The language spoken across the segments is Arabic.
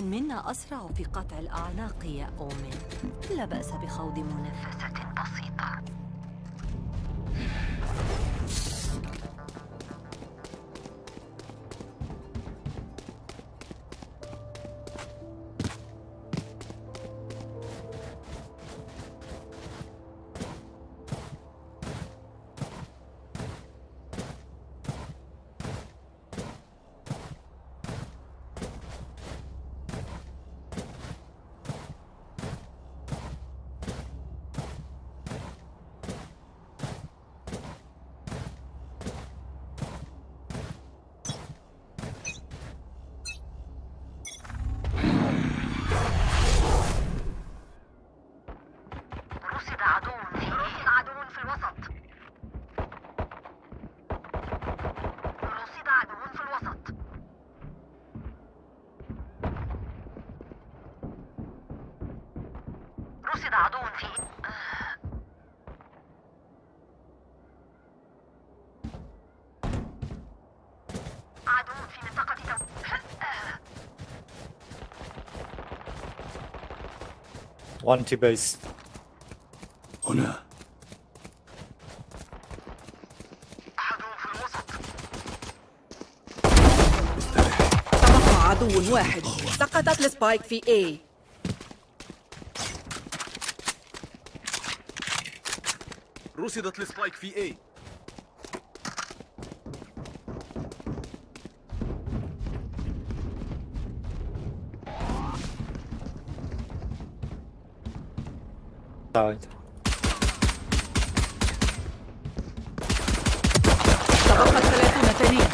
من منا أسرع في قطع الأعناق يا أومن. لا بأس بخوض منافسة بسيطة. One T base. هنا. عدو في الوسط عدو واحد. سقطت ال spike في A. رصدت ال spike في A Died. تبقت ثلاثون ثانية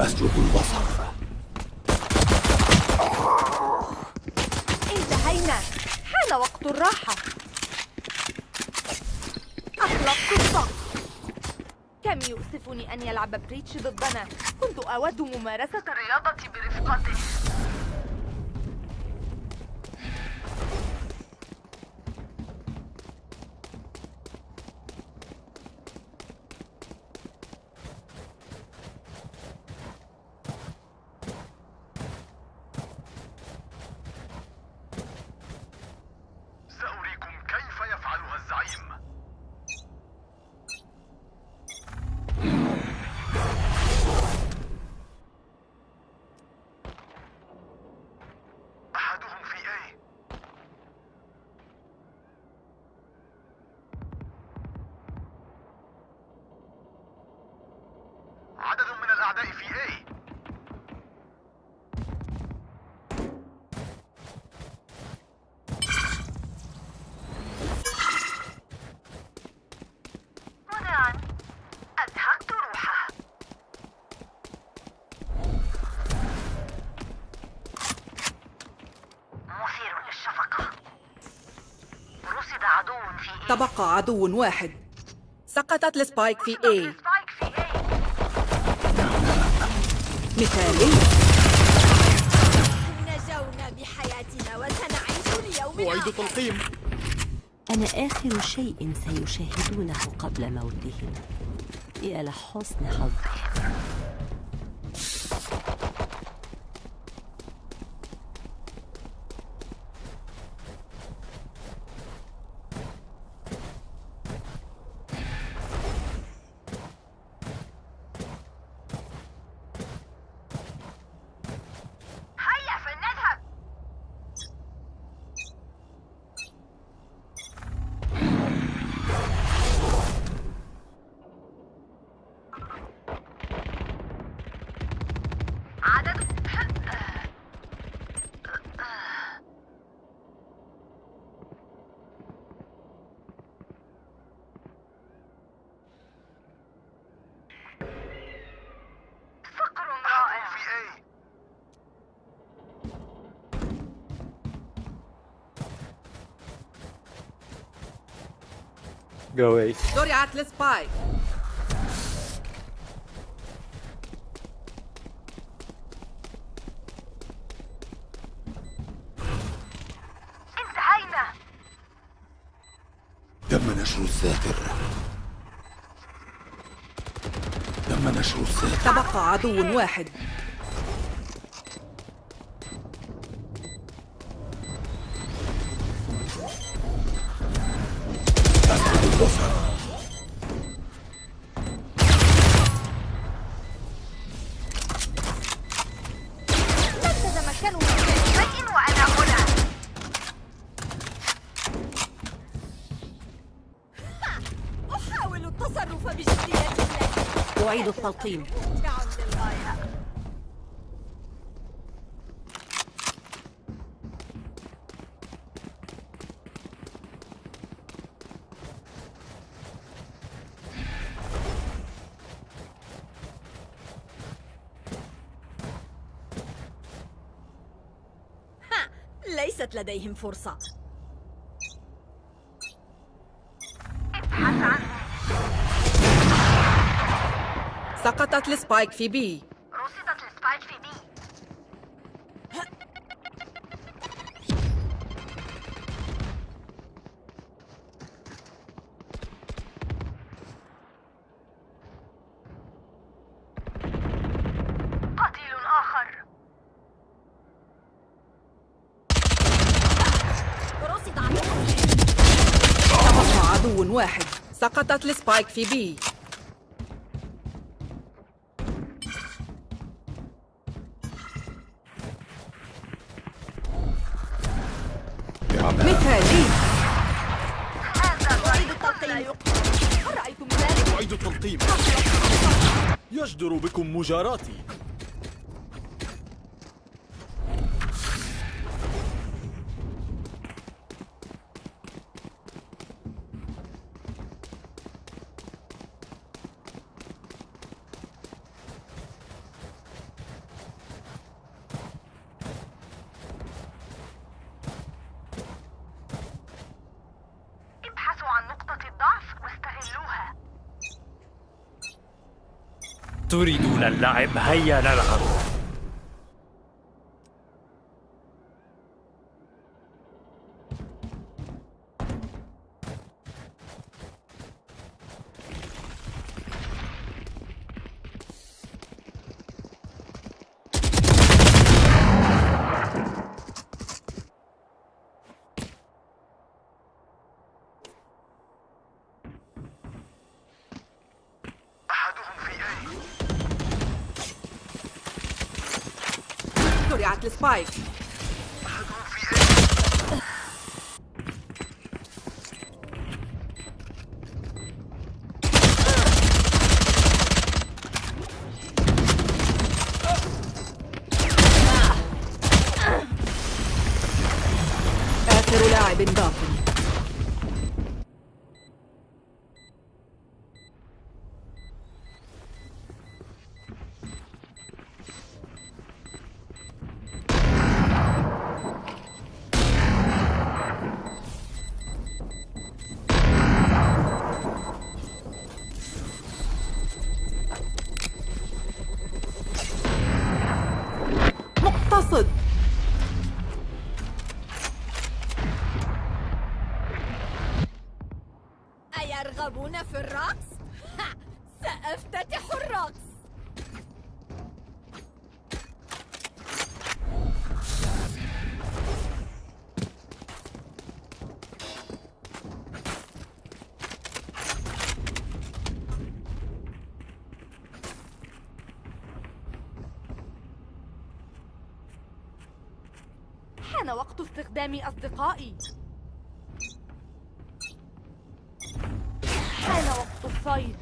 أسلب البصر انتهينا حان وقت الراحة أطلقت الضغط كم يؤسفني أن يلعب بريتش ضدنا؟ كنت أود ممارسة الرياضة برفقته. تبقى عدو واحد. سقطت السبايك في A. A مثالي نجونا بحياتنا وسنعيش اليوم أعيد تلقيم. أنا آخر شيء سيشاهدونه قبل موتهم. يا لحسن حظهم هيا فلنذهب عدد فقر رائع في اي Go A. زرعت السبايك انتهينا تم نشر الذاكرة تم نشر السيف تبقى عدو واحد. التلقيم ليست لديهم فرصة. سقطت ال spike في B. رصدت ال spike في B. قتيل آخر. رصد عدو. واحد. سقطت السبايك في بي. مجاراتي ابحثوا عن نقطة الضعف واستغلوها تريدون اللعب. هيا نلعب في الرقص؟ سأفتتح الرقص حان وقت استخدام أصدقائي حان وقت الصيد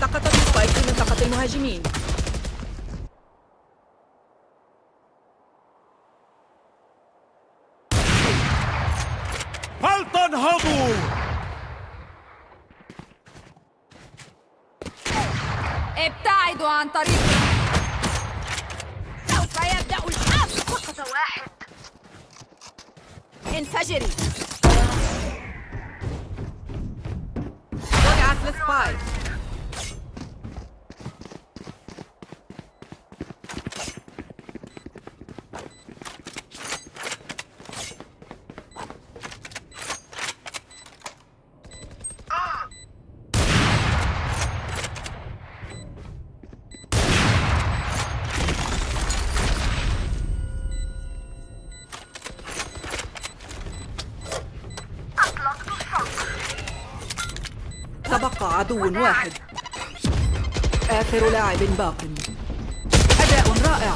سقطت السبايك في منطقة المهاجمين فلتنهضوا ابتعدوا عن طريقي سوف يبدأ الحرب سقط واحد. انفجري. وضعت لسبايك عدو واحد. آخر لاعب باق. أداء رائع.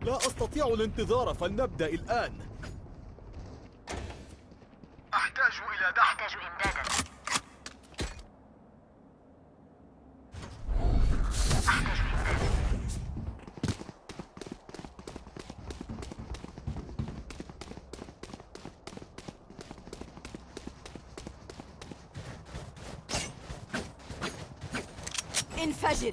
لا أستطيع الانتظار فلنبدأ الآن. أحتاج إلى دعم أحتاج إمدادا انفجري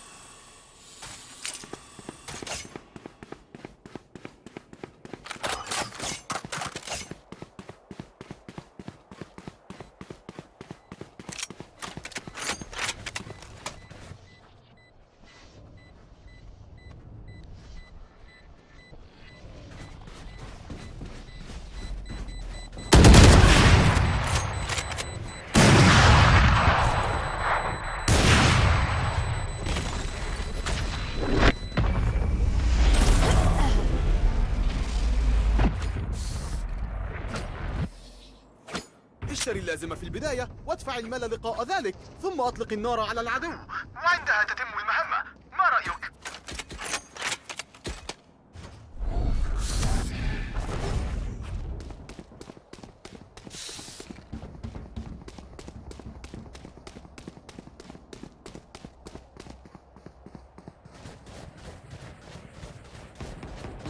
البداية وادفع المال لقاء ذلك ثم أطلق النار على العدو. وعندها تتم المهمة؟ ما رأيك؟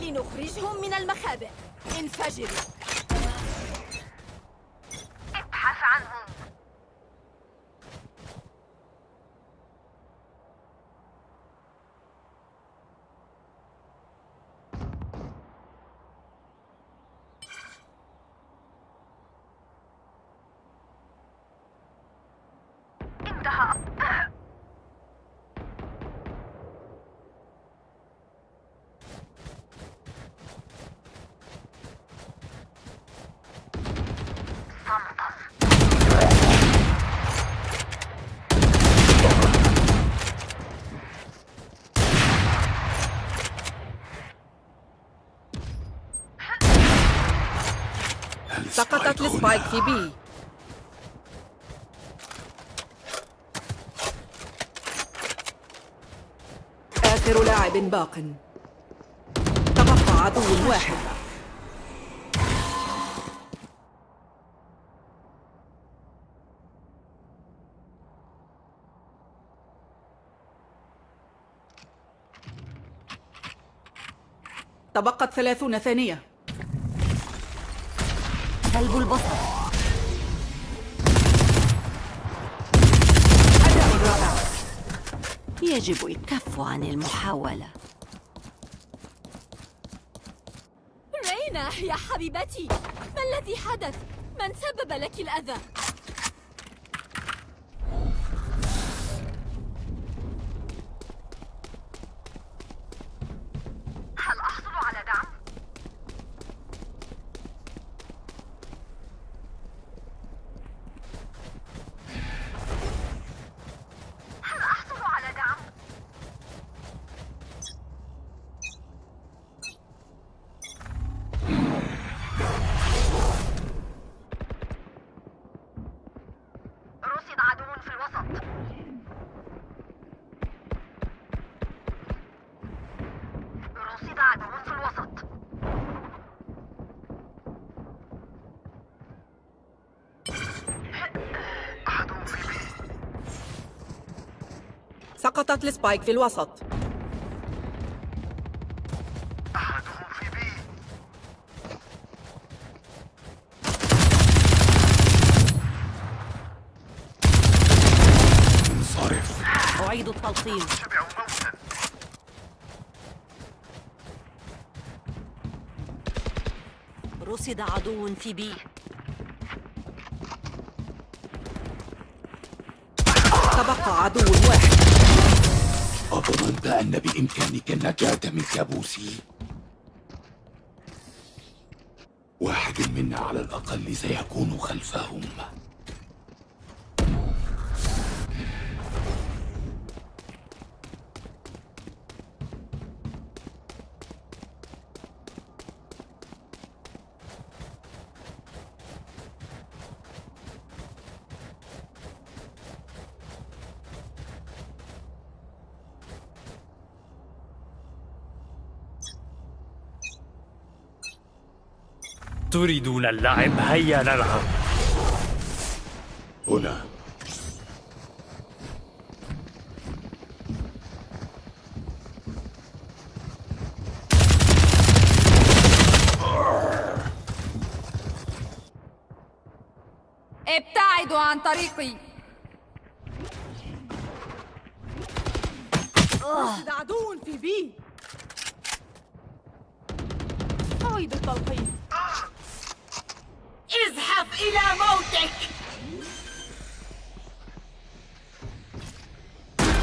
لنخرجهم من المخابئ. انفجري في بي آخر لاعب باق. تبقى عدو واحد. تبقت ثلاثون ثانية. كلب البصر يجب الكف عن المحاولة رينا يا حبيبتي ما الذي حدث؟ من سبب لك الأذى؟ رصد عدو في الوسط رصد عدو في الوسط عدو في B سقطت ال spike في الوسط. أحدهم في B انصرف. أعيد التلقيم. شبعوا موتا رصد عدو في بي. تبقى عدو واحد. أظننت أن بإمكانك النجاة من كابوسي؟ واحد منا على الأقل سيكون خلفهم تريدون اللعب هيا نلعب. هنا. ابتعدوا عن طريقي. عدو في بي. أعيد التلقيم إلى موتك.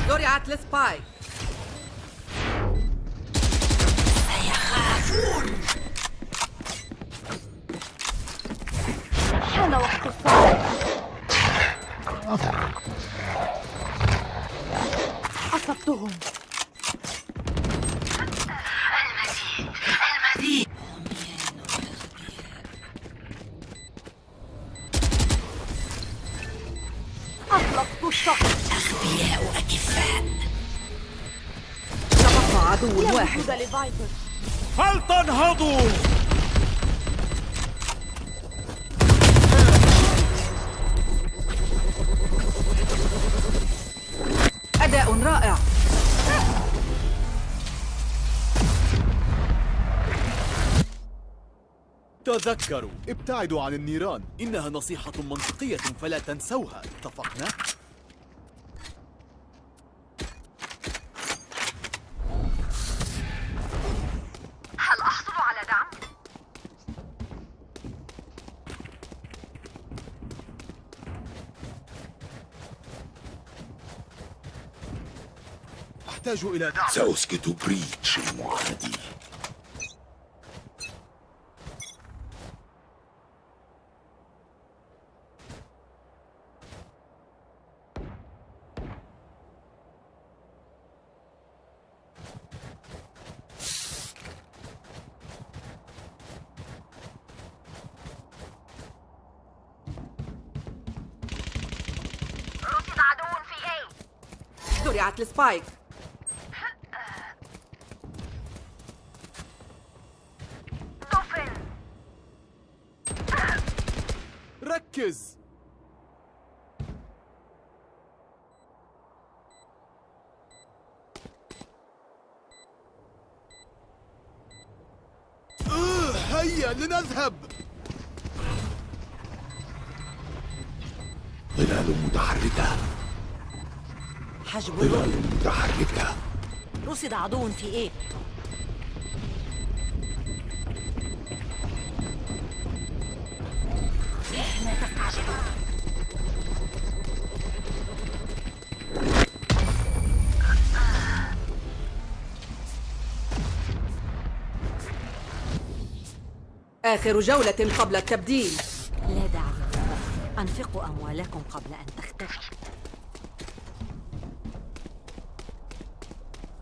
زرعت السبايك حان أداء رائع. تذكروا. ابتعدوا عن النيران. إنها نصيحة منطقية فلا تنسوها. اتفقنا؟ هل أحصل على دعم؟ أحتاج إلى دعم. سأسكت بريتش المعادي. رصد عدو في A زرعت السبايك هيا لنذهب. ظلال متحركة. حجب ظلال متحركة. رصد عدو في إيه؟ آخر جولة قبل التبديل. لا داعي. أنفقوا أموالكم قبل أن تختفي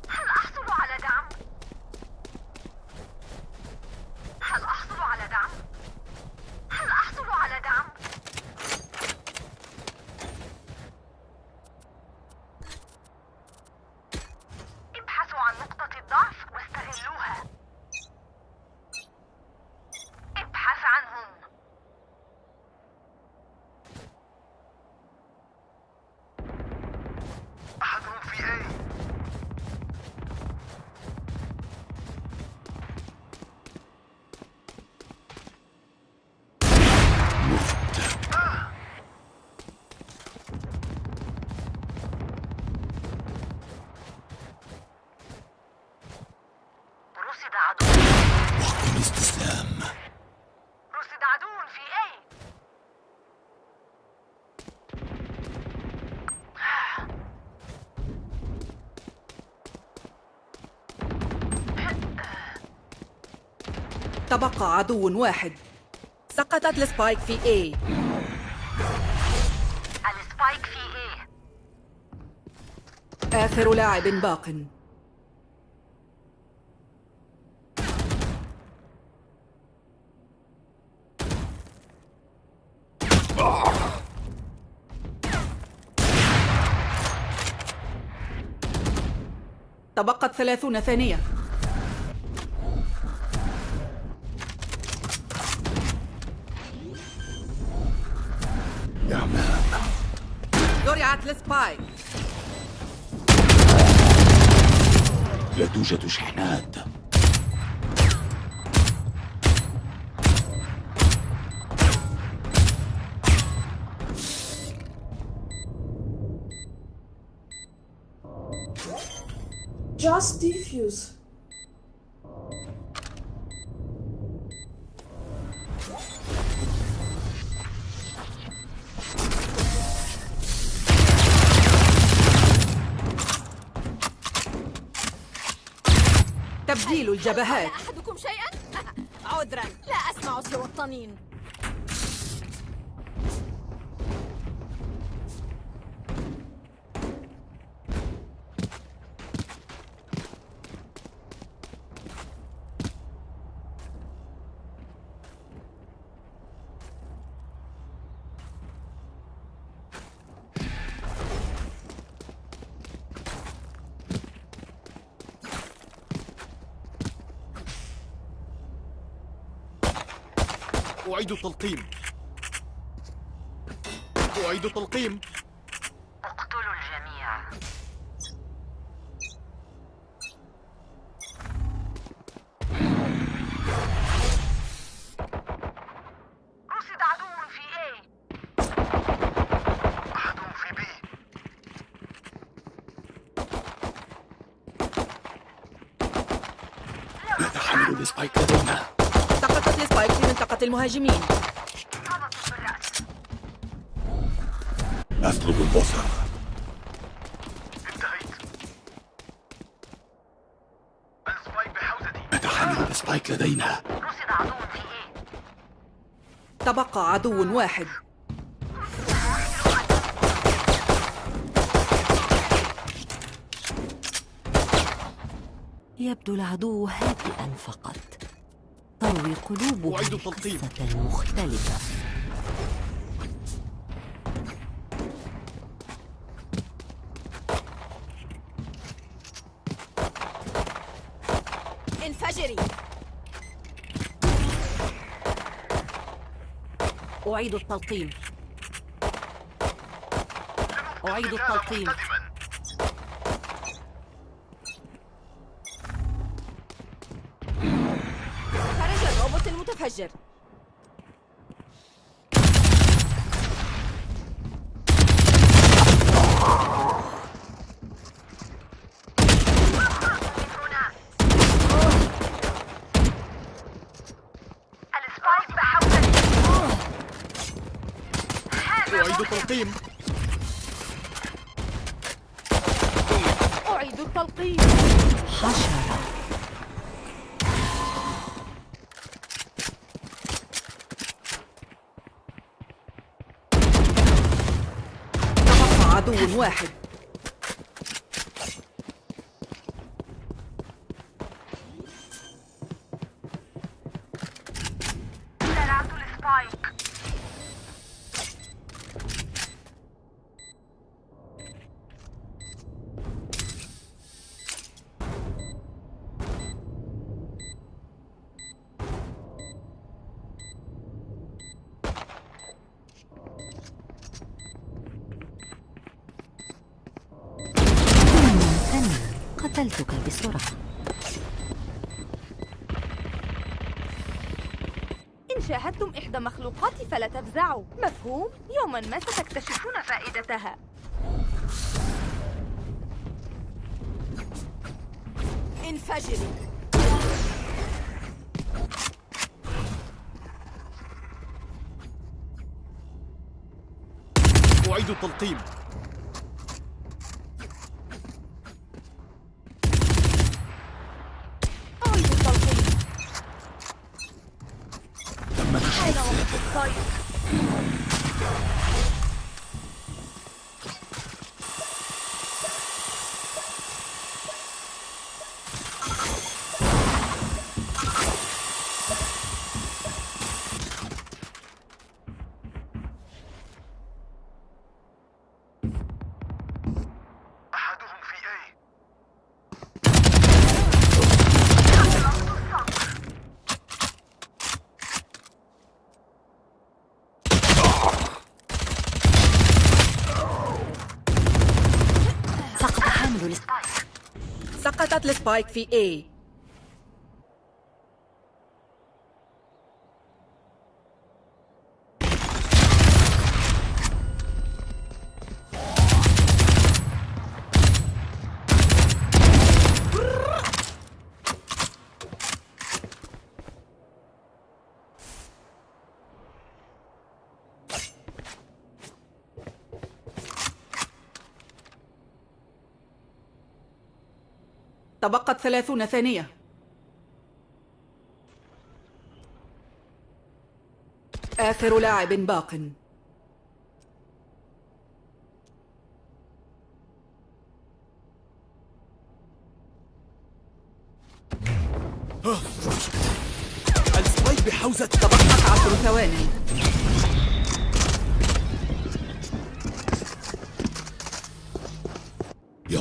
هل أحصل على دعم؟ هل أحصل على دعم؟ هل أحصل على دعم؟ تبقى عدو واحد. سقطت ال spike في A. ال spike في A آخر لاعب باق. تبقت ثلاثون ثانية. زرعت السبايك لا توجد شحنات Just defuse. الجبهات. أحدكم شيئا؟ عذرا. لا أسمع سوى الطنين. أعيد التلقيم. أعيد التلقيم اقتلوا الجميع رصد عدو في إيه عدو في بي نتحمل ال spike لدينا سقطت ال spike في منطقة المهاجمين. أطلب البصر انتهيت. ال spike بحوزتي. نتحمل ال spike لدينا. رصد عدو في A؟ تبقى عدو واحد. يبدو العدو هادئا فقط. تروي قلوبه أعيد التلقيم. قصة مختلفة. انفجري. أعيد التلقيم. أعيد التلقيم. الروبوت المتفجر السبايك بحوزتي أعيد التلقيم أعيد التلقيم حشرة تبقى عدو واحد زرعت السبايك ممتن قتلتك بسرعة. إن شاهدتم إحدى مخلوقاتي فلا تفزعوا. مفهوم؟ يوما ما ستكتشفون فائدتها. انفجري أعيد التلقيم أعيد التلقيم سقطت السبايك في A. تبقت ثلاثون ثانية. آخر لاعب باق. السبايك بحوزة. تبقت عشر ثوان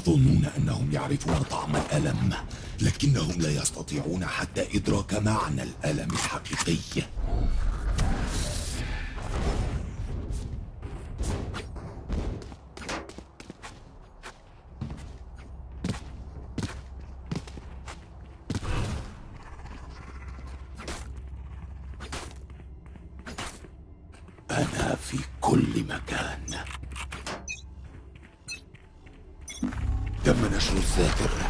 يظنون أنهم يعرفون طعم الألم لكنهم لا يستطيعون حتى إدراك معنى الألم الحقيقي. أنا في كل مكان. تم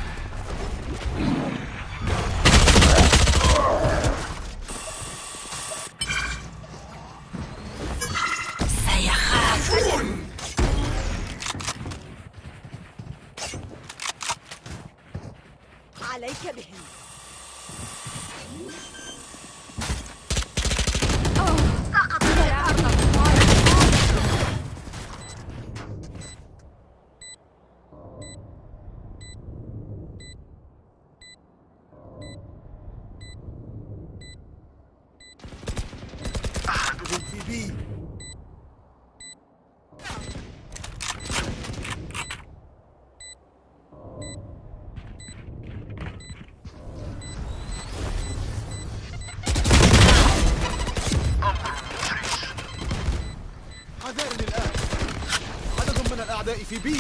الأعداء في بي.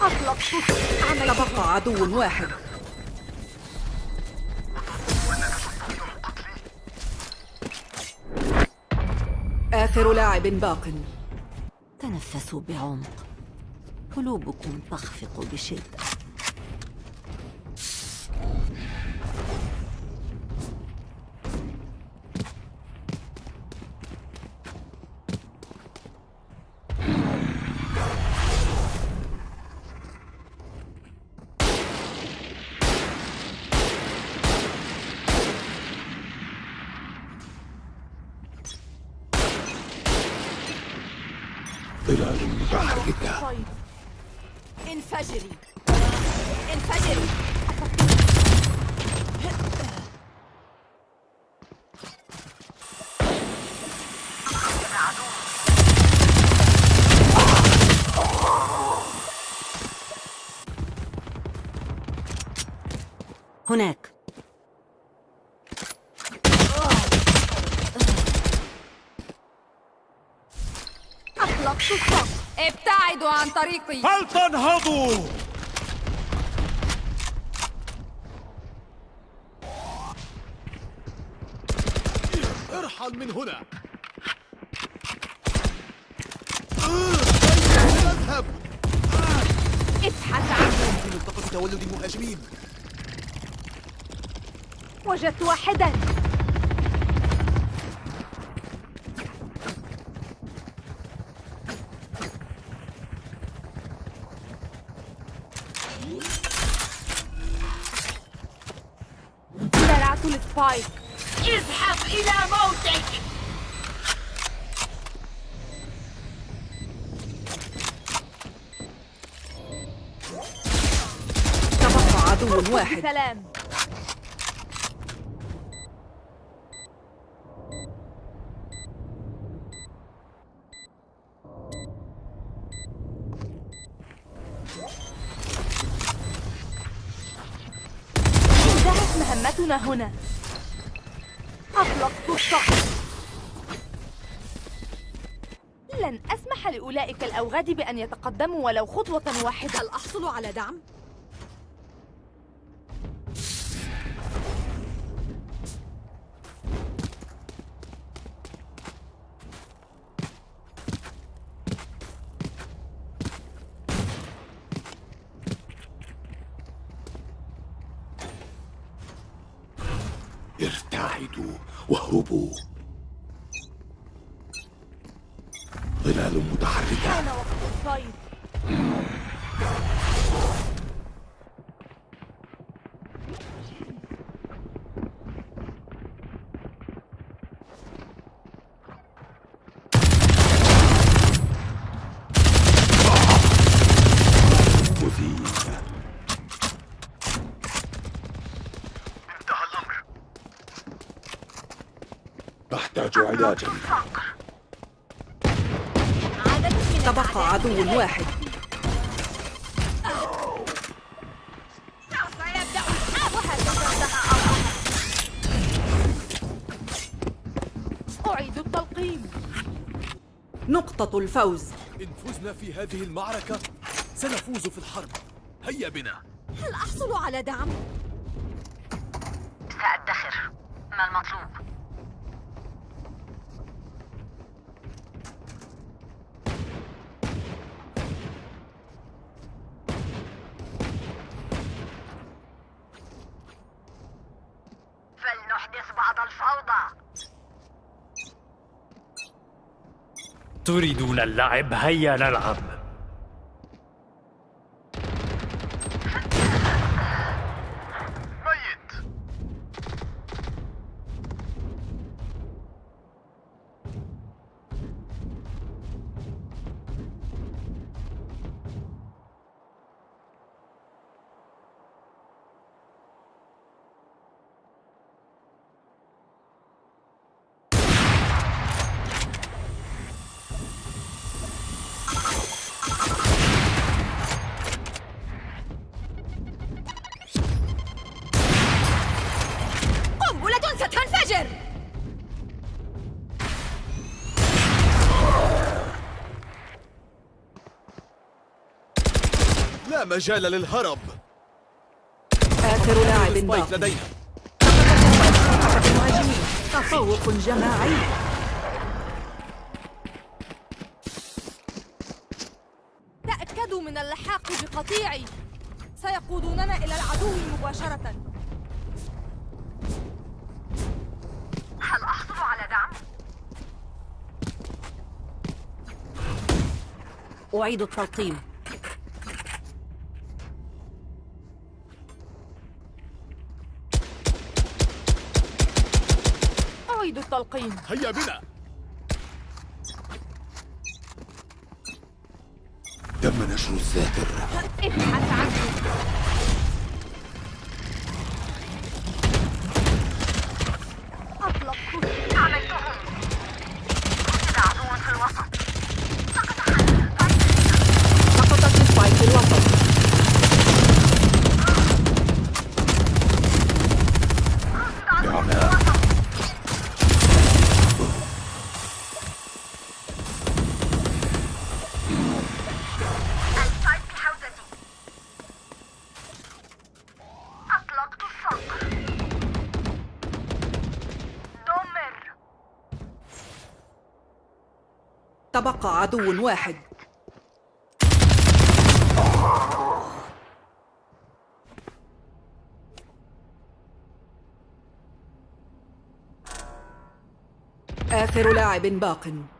أطلقت تبقى عدو واحد. آخر لاعب باق. تنفسوا بعمق. قلوبكم تخفق بشدة ظلال متحركة طيب انفجري انفجري هناك أطلقت السقف ابتعدوا عن طريقي. فلتنهضوا ارحل من هنا. اذهب ابحث عنه. في منطقة تولد المهاجمين وجدت واحدا. أطلقت السقف لن أسمح لأولئك الأوغاد بأن يتقدموا ولو خطوة واحدة هل أحصل على دعم؟ اتحدوا واهربوا ظلال متحركة حان وقت الصيد مثير انتهى الأمر أحتاج علاجا عدد من تبقى عدو واحد. أعيد التلقيم. نقطة الفوز. إن فزنا في هذه المعركة سنفوز في الحرب. هيا بنا. هل أحصل على دعم؟ سأدخر. ما المطلوب؟ تريدون اللعب هيا نلعب. مجال للهرب. آخر لاعب باق لدينا. تفوق جماعي. تأكدوا من اللحاق بقطيعي. سيقودوننا إلى العدو مباشرة. هل أحصل على دعم؟ أعيد التلقيم. التلقيم هيا بنا. تم نشر الذاكر ابحث عنه. عدو واحد. آخر لاعب باق.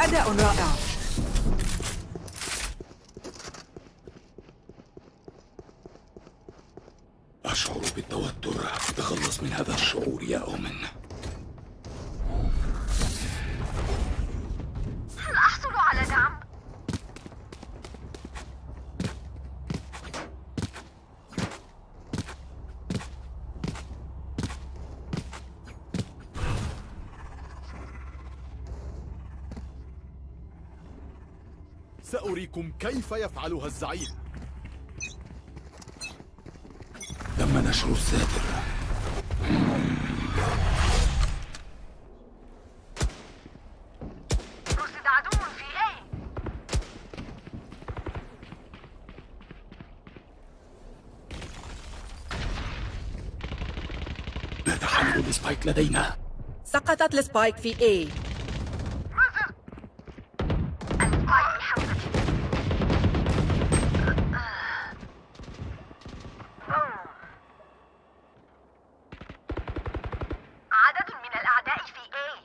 أداء رائع أشعر بالتوتر تخلص من هذا الشعور يا أومن هل أحصل على دعم؟ سأريكم كيف يفعلها الزعيم؟ تم نشر الساتر رصد عدو في لا تحمل السبايك لدينا؟ سقطت السبايك في A السبايك حوزتي عدد من الأعداء في A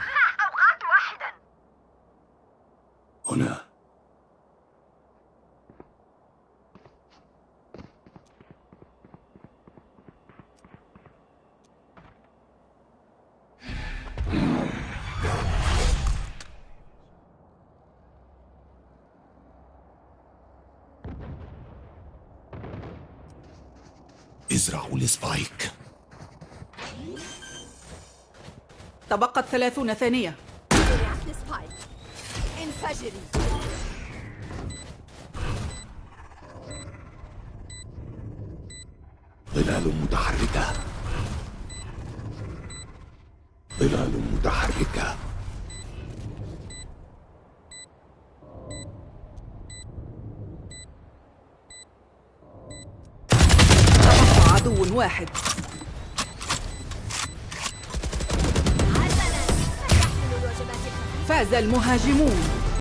ها، أوقعت واحدا هنا ازرعوا السبايك تبقت ثلاثون ثانية. انفجري ظلال متحركة ظلال متحركة تبقى عدو واحد حسنا من يحمل الوجبات الخفيفة فاز المهاجمون.